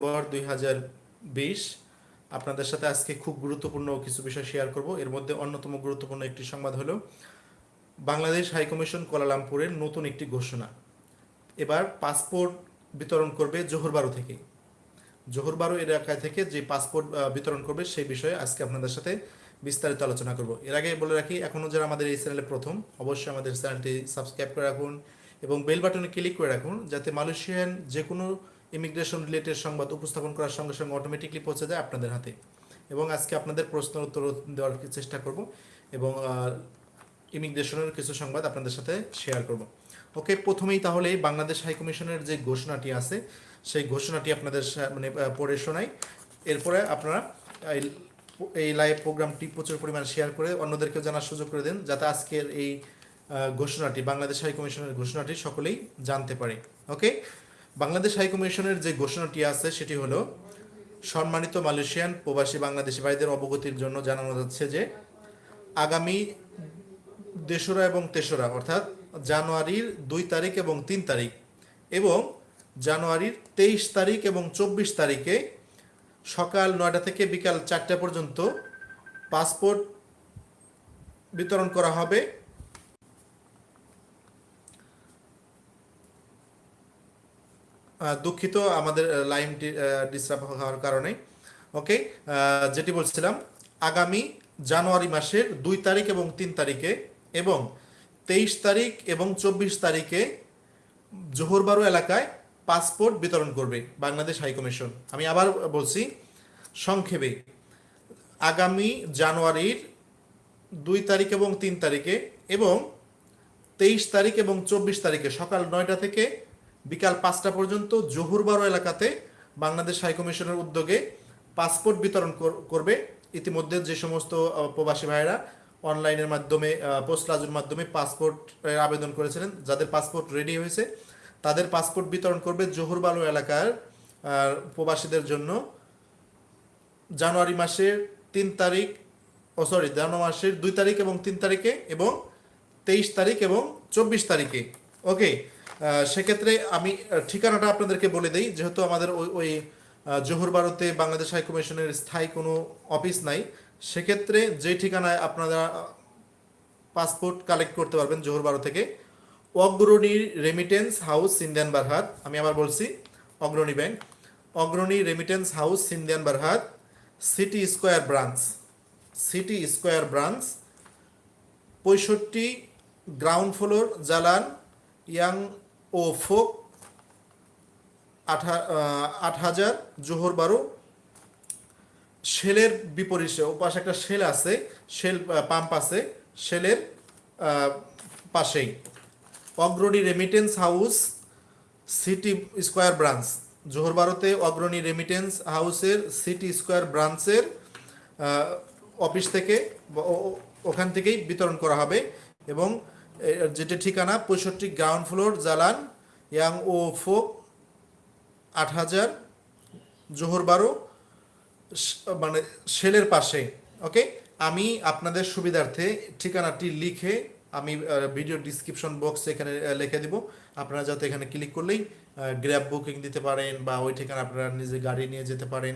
October দুই আপনাদের সাথে আজকে খুব গুরুত্বপূর্ণ কিছু বিষয় শেয়ার করব। এর মধ্যে অন্যতম গুরুত্বপূর্ণ একটি সংবাদ হলো, বাংলাদেশ হাইকমিশন কোয়ালালামপুরের নতুন একটি ঘোষণা। এবার পাসপোর্ট বিতরণ করবে জোহরবারু থেকে জোহরবারু এলাকায় থেকে যে পাসপোর্ট বিতরণ করবে সেই বিষয়ে আজকে আপনাদের সাথে বিস্তারিত আলোচনা করব। এর আগে বলে রাখি এখনও যারা আমাদের এই চ্যানেলে প্রথম, অবশ্যই আমাদের চ্যানেলটি সাবস্ক্রাইব করে রাখুন এবং বেল বাটনে ক্লিক করে রাখুন, যাতে মালয়েশিয়ান যে কোনো ইমিগ্রেশন রিলেটেড সংবাদ উপস্থাপন করার সঙ্গে সঙ্গে অটোমেটিকলি পৌঁছে যায় আপনাদের হাতে। এবং আজকে আপনাদের প্রশ্ন উত্তর দেওয়ার চেষ্টা করব এবং ইমিগ্রেশনের কিছু সংবাদ আপনাদের সাথে শেয়ার করব। ওকে প্রথমেই তাহলে বাংলাদেশ হাইকমিশনের যে ঘোষণাটি আছে, সেই ঘোষণাটি আপনাদের মানে পড়ে শোনাই। এরপরে আপনারা এই- লাইভ প্রোগ্রামটি প্রচুর পরিমাণ শেয়ার করে অন্যদেরকে জানার সুযোগ করে দেন, যাতে আজকের এই ঘোষণাটি, বাংলাদেশ হাইকমিশনের ঘোষণাটি সকলেই জানতে পারে। ওকে বাংলাদেশ হাইকমিশনের যে ঘোষণাটি আছে, সেটি হলো সম্মানিত মালয়েশিয়ান প্রবাসী বাংলাদেশি ভাইদের অবগতির জন্য জানানো যাচ্ছে যে আগামী দেশরা এবং তেসরা, অর্থাৎ জানুয়ারির দুই তারিখ এবং তিন তারিখ এবং জানুয়ারির তেইশ তারিখ এবং চব্বিশ তারিখে সকাল নয়টা থেকে বিকাল চারটা পর্যন্ত পাসপোর্ট বিতরণ করা হবে। দুঃখিত আমাদের লাইনটি ডিস্টার্ব হওয়ার কারণে। ওকে যেটি বলছিলাম, আগামী জানুয়ারি মাসের দুই তারিখ এবং তিন তারিখে এবং তেইশ তারিখ এবং চব্বিশ তারিখে জোহরবারু এলাকায় পাসপোর্ট বিতরণ করবে বাংলাদেশ হাইকমিশন আমি আবার বলছি, সংক্ষেপে, আগামী জানুয়ারির দুই তারিখ এবং তিন তারিখে এবং তেইশ তারিখ এবং চব্বিশ তারিখে সকাল নয়টা থেকে বিকাল পাঁচটা পর্যন্ত জহুরবারো এলাকাতে বাংলাদেশ হাইকমিশনের উদ্যোগে পাসপোর্ট বিতরণ কর- করবে। ইতিমধ্যে যে সমস্ত প্রবাসী ভাইয়েরা অনলাইনের মাধ্যমে পোস্ট লাজুর মাধ্যমে পাসপোর্ট আবেদন করেছিলেন। যাদের পাসপোর্ট রেডি হয়েছে, তাদের পাসপোর্ট বিতরণ করবে জহুরবালু এলাকার প্রবাসীদের জন্য জানুয়ারি মাসের তিন তারিখ, ও সরি জানুয়ারি মাসের দুই তারিখ এবং তিন তারিখে এবং তেইশ তারিখ এবং চব্বিশ তারিখে। ওকে সেক্ষেত্রে আমি ঠিকানাটা আপনাদেরকে বলে দিই। যেহেতু আমাদের ওই ওই জোহর ভারতে বাংলাদেশ হাইকমিশনের স্থায়ী কোনো অফিস নাই, সেক্ষেত্রে যে ঠিকানায় আপনারা পাসপোর্ট কালেক্ট করতে পারবেন জোহর বারো থেকে, অগ্রণী রেমিটেন্স হাউস সিন্দিয়ান বারহাত আমি আবার বলছি, Agrani bank Agrani remittance house সিন্দিয়ান বারহাত city square branch city square branch পঁয়ষট্টি গ্রাউন্ড ফ্লোর জালান ইয়াং ও ফোক আট হাজার, জোহর বারো। শেলের বিপরীতে, ও পাশে একটা শেল আছে, শেল পাম্প আছে, শেলের পাশেই। Agrani remittance house city square branch Johor বারোতে অগ্রণী রেমিটেন্স হাউসের সিটি স্কোয়ার ব্রাঞ্চের অফিস থেকে ওখান থেকেই বিতরণ করা হবে এবং যেটি ঠিকানা, পঁয়ষট্টি গ্রাউন্ড ফ্লোর, জালান ইয়াং ও ফোক আট হাজার জোহর বারো মানে সেলের পাশে, ওকে? আমি আপনাদের সুবিধার্থে ঠিকানাটি লিখে আমি ভিডিও ডিসক্রিপশন বক্স এখানে লিখে দিব। আপনারা যাতে এখানে ক্লিক করলেই গ্র্যাব বুকিং দিতে পারেন বা ওই ঠিকানা আপনারা নিজে গাড়ি নিয়ে যেতে পারেন।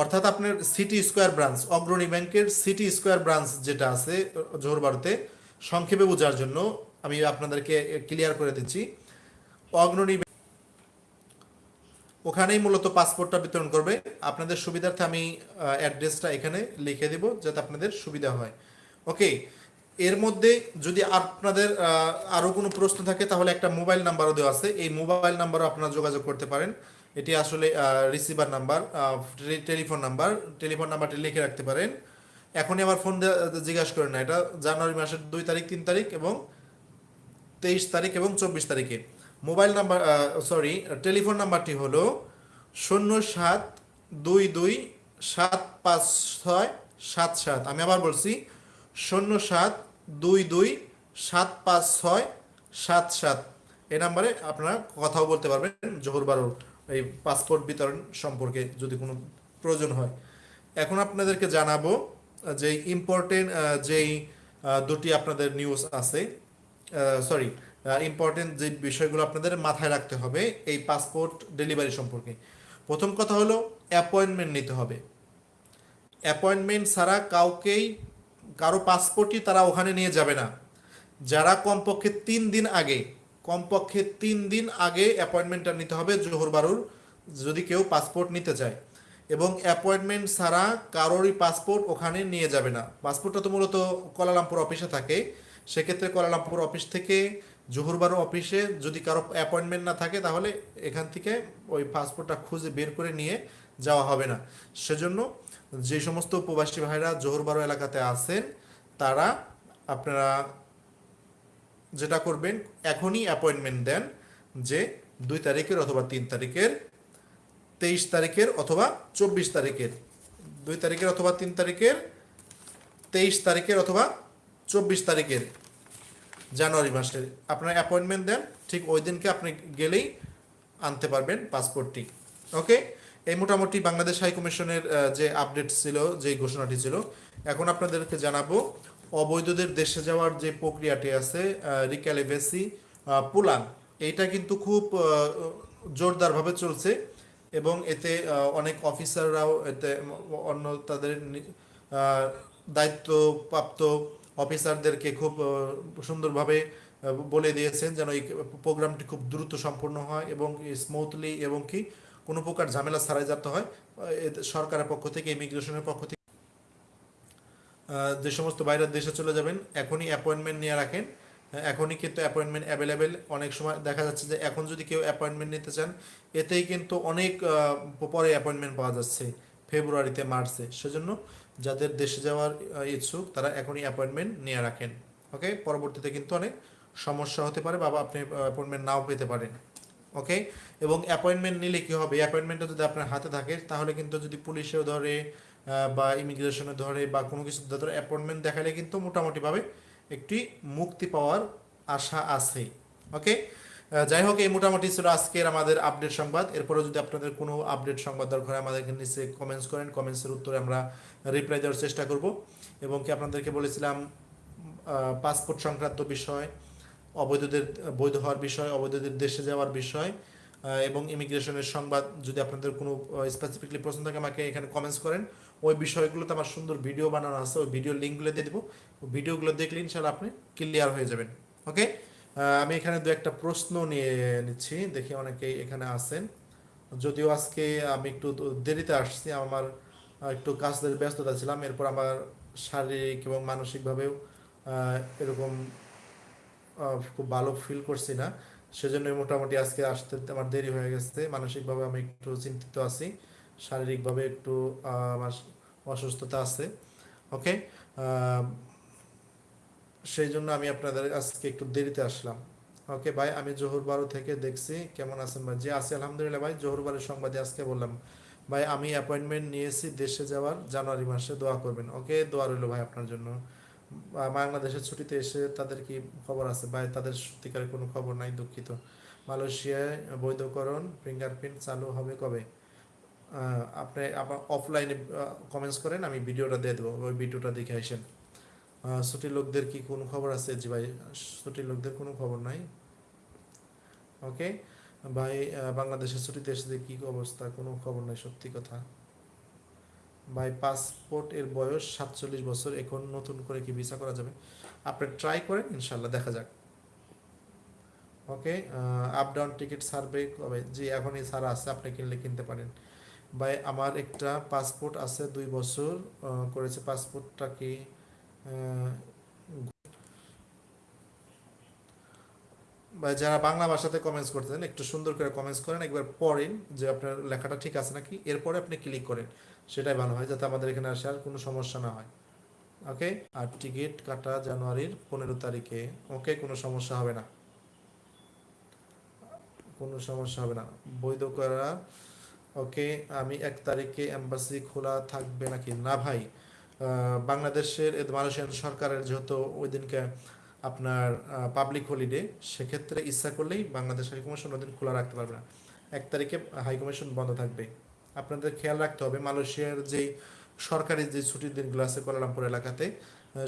অর্থাৎ আপনার সিটি স্কোয়ার ব্রাঞ্চ অগ্রণী ব্যাংকের সিটি স্কোয়ার ব্রাঞ্চ যেটা আছে জোহরবারুতে সংক্ষেপে বোঝার জন্য আমি আপনাদেরকে ক্লিয়ার করে দিচ্ছি। অগ্রণী ওখানেই মূলত পাসপোর্টটা বিতরণ করবে। আপনাদের সুবিধার্থে আমি অ্যাড্রেসটা এখানে লিখে দেব যাতে আপনাদের সুবিধা হয়। ওকে এর মধ্যে যদি আপনাদের আহ, আরও কোনো প্রশ্ন থাকে তাহলে একটা মোবাইল নাম্বারও দেওয়া আছে। এই মোবাইল নাম্বারও আপনারা যোগাযোগ করতে পারেন। এটি আসলে receiver number telephone number telephone নাম্বারটি লিখে রাখতে পারেন। এখনই আমার ফোন জিজ্ঞাসা করেন না। এটা জানুয়ারি মাসের দুই তারিখ, তিন তারিখ এবং তেইশ তারিখ এবং চব্বিশ তারিখে। মোবাইল নাম্বার সরি টেলিফোন নাম্বারটি হলো শূন্য সাত দুই দুই সাত পাঁচ ছয় সাত সাত। আমি আবার বলছি, শূন্য সাত দুই দুই সাত পাঁচ ছয় সাত সাত। এই নাম্বারে আপনারা কথাও বলতে পারবেন, জোহর বারোর এই পাসপোর্ট বিতরণ সম্পর্কে যদি কোনো প্রয়োজন হয়। এখন আপনাদেরকে জানাব যে ইম্পর্টেন্ট যেই দুটি আপনাদের নিউজ আছে সরি ইম্পর্টেন্ট যে বিষয়গুলো আপনাদের মাথায় রাখতে হবে এই পাসপোর্ট ডেলিভারি সম্পর্কে। প্রথম কথা হলো অ্যাপয়েন্টমেন্ট নিতে হবে। অ্যাপয়েন্টমেন্ট ছাড়া কাউকেই, কারও পাসপোর্টই তারা ওখানে নিয়ে যাবে না। যারা কমপক্ষে তিন দিন আগে, কমপক্ষে তিন দিন আগে অ্যাপয়েন্টমেন্টটা নিতে হবে জোহর বারুর যদি কেউ পাসপোর্ট নিতে চায়। এবং অ্যাপয়েন্টমেন্ট ছাড়া কারোরই পাসপোর্ট ওখানে নিয়ে যাবে না। পাসপোর্টটা তো মূলত কলালামপুর অফিসে থাকে। সেক্ষেত্রে কলালামপুর অফিস থেকে জোহর বারু অফিসে যদি কারও অ্যাপয়েন্টমেন্ট না থাকে, তাহলে এখান থেকে ওই পাসপোর্টটা খুঁজে বের করে নিয়ে যাওয়া হবে না। সেজন্য যে সমস্ত প্রবাসী ভাইরা জোহর বারো এলাকাতে আছেন, তারা আপনারা যেটা করবেন, এখনই অ্যাপয়েন্টমেন্ট দেন যে দুই তারিখের অথবা তিন তারিখের তেইশ তারিখের অথবা চব্বিশ তারিখের। দুই তারিখের অথবা তিন তারিখের, তেইশ তারিখের অথবা চব্বিশ তারিখের জানুয়ারি মাসের। আপনার অ্যাপয়েন্টমেন্ট দেন, ঠিক ওই দিনকে আপনি গেলেই আনতে পারবেন পাসপোর্টটি ওকে? এই মোটামুটি বাংলাদেশ হাই কমিশনের যে আপডেট ছিল, যে ঘোষণাটি ছিল, এখন আপনাদেরকে জানাব, অবৈধদের দেশে যাওয়ার যে প্রক্রিয়াটি আছে রিক্যালিভেসি পুলান, এইটা কিন্তু খুব জোরদারভাবে চলছে। এবং এতে অনেক অফিসাররাও এতে অন্য তাদের দায়িত্বপ্রাপ্ত অফিসারদেরকে খুব সুন্দরভাবে বলে দিয়েছেন যেন এই প্রোগ্রামটি খুব দ্রুত সম্পন্ন হয় এবং স্মুথলি এবং কি কোনো প্রকার ঝামেলা ছাড়াই যাতে হয় সরকারের পক্ষ থেকে, ইমিগ্রেশনের পক্ষ থেকে। যে সমস্ত বাইরের দেশে চলে যাবেন, এখনই অ্যাপয়েন্টমেন্ট নিয়ে রাখেন। এখনই কিন্তু অ্যাপয়েন্টমেন্ট অ্যাভেলেবেল অনেক সময় দেখা যাচ্ছে যে এখন যদি কেউ অ্যাপয়েন্টমেন্ট নিতে চান, এতেই কিন্তু অনেক পরে অ্যাপয়েন্টমেন্ট পাওয়া যাচ্ছে, ফেব্রুয়ারিতে, মার্চে। সেজন্য যাদের দেশে যাওয়ার ইচ্ছুক, তারা এখনই অ্যাপয়েন্টমেন্ট নিয়ে রাখেন। ওকে পরবর্তীতে কিন্তু অনেক সমস্যা হতে পারে বা আপনি অ্যাপয়েন্টমেন্ট নাও পেতে পারেন। ওকে এবং অ্যাপয়েন্টমেন্ট নিলে কী হবে? অ্যাপয়েন্টমেন্টটা যদি আপনার হাতে থাকে, তাহলে কিন্তু যদি পুলিশেও ধরে বা ইমিগ্রেশনে ধরে বা কোনো কিছু ধরে অ্যাপয়েন্টমেন্ট দেখালে কিন্তু মোটামুটিভাবে একটি মুক্তি পাওয়ার আশা আছে। ওকে যাই হোক, এই মোটামুটি ছিল আজকের আমাদের আপডেট সংবাদ। এরপরে যদি আপনাদের কোনো আপডেট সংবাদ দরকার হয়, আমাদেরকে নিচে কমেন্টস করেন। কমেন্টসের উত্তরে আমরা রিপ্লাই দেওয়ার চেষ্টা করব। এবং কি আপনাদেরকে বলেছিলাম পাসপোর্ট সংক্রান্ত বিষয়, অবৈধদের, বৈধ হওয়ার বিষয়, অবৈধদের দেশে যাওয়ার বিষয় এবং ইমিগ্রেশনের সংবাদ যদি আপনাদের কোনো স্পেসিফিকলি প্রশ্ন থাকে, আমাকে এখানে কমেন্টস করেন। ওই বিষয়গুলোতে আমার সুন্দর ভিডিও বানানো আছে, ওই ভিডিও লিঙ্কগুলো দিয়ে দেবো। ভিডিওগুলো দেখলে ইনশাল্লাহ আপনি ক্লিয়ার হয়ে যাবেন ওকে আমি এখানে দু একটা প্রশ্ন নিয়ে নিচ্ছি, দেখি অনেকেই এখানে আছেন। যদিও আজকে আমি একটু দেরিতে আসছি, আমার একটু কাজের ব্যস্ততা ছিলাম, এরপর আমার শারীরিক এবং মানসিকভাবেও এরকম খুব ভালো ফিল করছি না। সেজন্য মোটামুটি আজকে আসতে আমার দেরি হয়ে গেছে, মানসিকভাবে আমি একটু চিন্তিত আছি। শারীরিকভাবে একটু আমার অসুস্থতা আছে ওকে সেই জন্য আমি আপনাদের আজকে একটু দেরিতে আসলাম ওকে ভাই, আমি জোহর বারো থেকে দেখছি, কেমন আছেন ভাই? জি, আছি আলহামদুলিল্লাহ ভাই, জোহর বারের সংবাদে আজকে বললাম। ভাই, আমি অ্যাপয়েন্টমেন্ট নিয়েছি দেশে যাওয়ার জানুয়ারি মাসে, দোয়া করবেন ওকে দোয়া রইল ভাই আপনার জন্য। বাংলাদেশের ছুটিতে এসে তাদের কি খবর আছে? ভাই, তাদের সত্যিকারের কোনো খবর নাই, দুঃখিত। মালয়েশিয়ায় বৈধকরণ ফিঙ্গারপ্রিন্ট চালু হবে কবে? আপনি আবার অফলাইনে কমেন্টস করেন, আমি ভিডিওটা দিয়ে দেবো, ওই ভিডিওটা দেখে আসেন। ছুটির লোকদের কি কোনো খবর আছে? জি ভাই, ছুটির লোকদের কোনো খবর নাই। ওকে? ভাই বাংলাদেশের ছুটিতে এসে কি অবস্থা, কোনো খবর নাই, সত্যি কথা। ভাই পাসপোর্ট এর বয়স সাতচল্লিশ বছর, এখন নতুন করে কি ভিসা করা যাবে? আপনি ট্রাই করেন ইনশাল্লাহ দেখা যাক। Okay? Up down ticket survey কবে? জি, এখনই ছাড়া আছে আপনি কিনলে কিনতে পারেন। ভাই, আমার একটা পাসপোর্ট আছে দুই বছর করেছে পাসপোর্টটা কি বা যারা বাংলা ভাষাতে কমেন্টস করতেছেন একটু সুন্দর করে কমেন্টস করেন, একবার পড়েন যে আপনার লেখাটা ঠিক আছে নাকি, এরপরে আপনি ক্লিক করেন, সেটাই ভালো হয়, যাতে আমাদের এখানে আসার কোনো সমস্যা না হয় ওকে আর টিকিট কাটা জানুয়ারির পনেরো তারিখে ওকে কোনো সমস্যা হবে না, কোনো সমস্যা হবে না, বৈধ করা ওকে, আমি এক তারিখে এম্বাসি খোলা থাকবে নাকি? না ভাই। বাংলাদেশের মালয়েশিয়ান সরকারের যেহেতু ওই দিনকে আপনার পাবলিক হলিডে সেক্ষেত্রে ইচ্ছা করলেই বাংলাদেশ হাইকমিশন ওই দিন খোলা রাখতে পারবে না। এক তারিখে হাইকমিশন বন্ধ থাকবে। আপনাদের খেয়াল রাখতে হবে, মালয়েশিয়ার যেই সরকারি যে ছুটির দিনগুলো আছে কোয়ালালামপুর এলাকাতে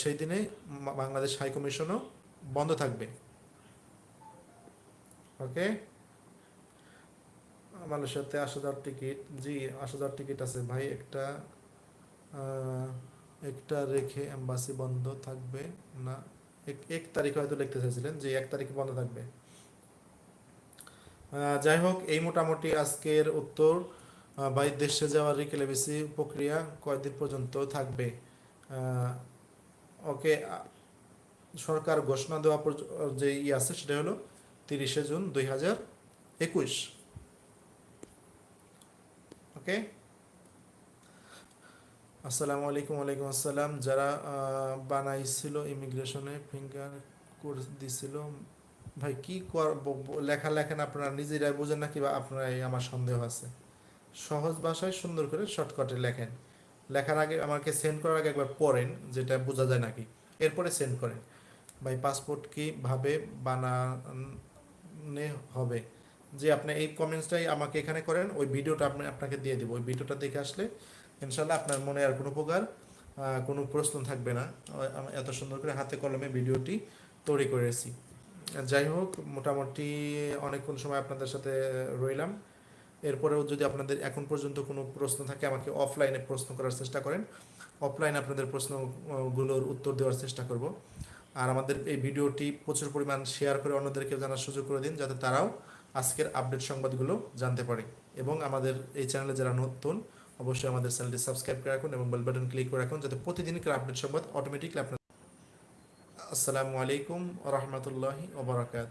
সেই দিনে বাংলাদেশ হাইকমিশনও বন্ধ থাকবে। ওকে? মালয়েশিয়াতে আসা যাওয়ার টিকিট। জি আসা যাওয়ার টিকিট আছে। ভাই, একটা একটা রেখে এম্বাসি বন্ধ থাকবে না। এক তারিখে হয়তো লিখতে চাইছিলেন। যে এক তারিখে বন্ধ থাকবে। যাই হোক, এই মোটামুটি আজকের উত্তর। ভাই, দেশে যাওয়ার রিকেলেবেসি প্রক্রিয়া কয়দিন পর্যন্ত থাকবে? ওকে সরকার ঘোষণা দেওয়া যে ই আছে, সেটা হলো তিরিশে জুন দুই হাজার একুশ। ওকে আসসালামু আলাইকুম ওয়ালাইকুম আসসালাম যারা বানাইছিল ইমিগ্রেশনে ফিঙ্গার কোর্স দিছিল, ভাই, কি লেখা লেখেন আপনারা, নিজেরাই বোঝেন নাকি বা আপনারাই আমার সন্দেহ আছে? সহজ ভাষায় সুন্দর করে শর্টকাটে লেখেন। লেখার আগে আমাকে সেন্ড করার আগে একবার পড়েন, যেটা বোঝা যায় নাকি। এরপরে সেন্ড করেন। ভাই পাসপোর্ট কীভাবে বানানে হবে? যে আপনি এই কমেন্টসটাই আমাকে এখানে করেন, ওই ভিডিওটা আপনি আপনাকে দিয়ে দেবো। ওই ভিডিওটা দেখে আসলে ইনশাল্লাহ আপনার মনে আর কোনো প্রকার কোনো প্রশ্ন থাকবে না। এত সুন্দর করে হাতে কলমে ভিডিওটি তৈরি করেছি। যাই হোক, মোটামুটি অনেকক্ষণ সময় আপনাদের সাথে রইলাম। এরপরেও যদি আপনাদের এখন পর্যন্ত কোনো প্রশ্ন থাকে, আমাকে অফলাইনে প্রশ্ন করার চেষ্টা করেন। অফলাইনে আপনাদের প্রশ্নগুলোর উত্তর দেওয়ার চেষ্টা করব। আর আমাদের এই ভিডিওটি প্রচুর পরিমাণ শেয়ার করে অন্যদেরকে জানার সুযোগ করে দিন, যাতে তারাও আজকের আপডেট সংবাদগুলো জানতে পারে। এবং আমাদের এই চ্যানেলে যারা নতুন, অবশ্যই আমাদের চ্যানেলটি সাবস্ক্রাইব করে রাখুন এবং বেল বাটন ক্লিক করে রাখুন যাতে প্রতিদিনকার আপডেট সংবাদ অটোমেটিকলি আপনার আসসালামু আলাইকুম রহমতুল্লাহি ওবরাকাত